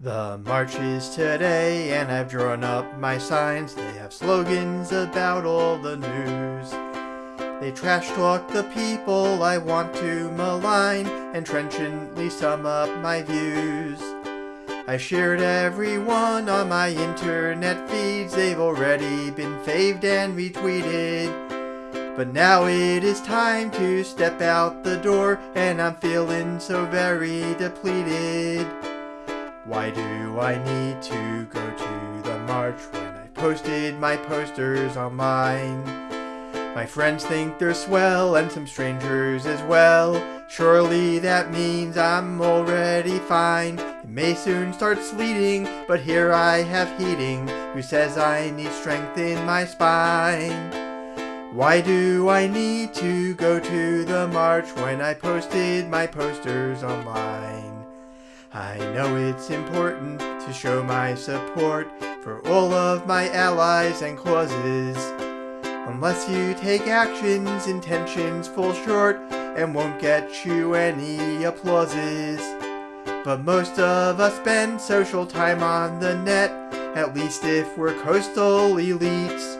The march is today, and I've drawn up my signs. They have slogans about all the news. They trash talk the people I want to malign, and trenchantly sum up my views. I shared every one on my internet feeds. They've already been faved and retweeted. But now it is time to step out the door, and I'm feeling so very depleted. Why do I need to go to the march when I posted my posters online? My friends think they're swell and some strangers as well. Surely that means I'm already fine. It may soon start sleeting, but here I have heating. Who says I need strength in my spine? Why do I need to go to the march when I posted my posters online? I know it's important to show my support for all of my allies and causes. Unless you take actions, intentions fall short and won't get you any applauses. But most of us spend social time on the net, at least if we're coastal elites.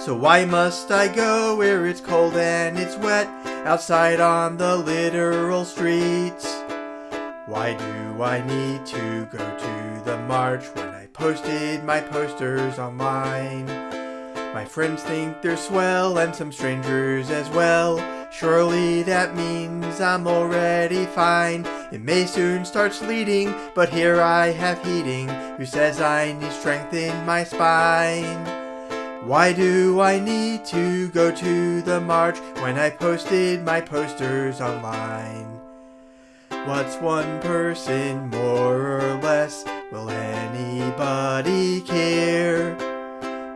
So why must I go where it's cold and it's wet, outside on the literal streets? Why do I need to go to the march when I posted my posters online? My friends think they're swell and some strangers as well. Surely that means I'm already fine. It may soon start sleeting, but here I have heating. Who says I need strength in my spine? Why do I need to go to the march when I posted my posters online? What's one person more or less? Will anybody care?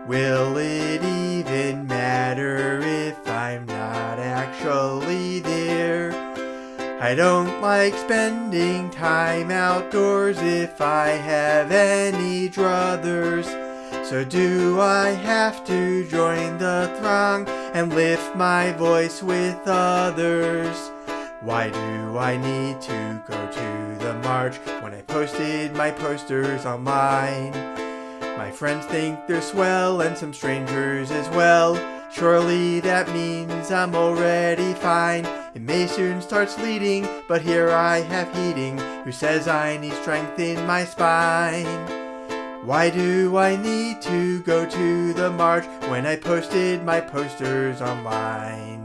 Will it even matter if I'm not actually there? I don't like spending time outdoors if I have any druthers. So do I have to join the throng and lift my voice with others? Why do I need to go to the march when I posted my posters online? My friends think they're swell and some strangers as well. Surely that means I'm already fine. It may soon start sleeting, but here I have heating. Who says I need strength in my spine? Why do I need to go to the march when I posted my posters online?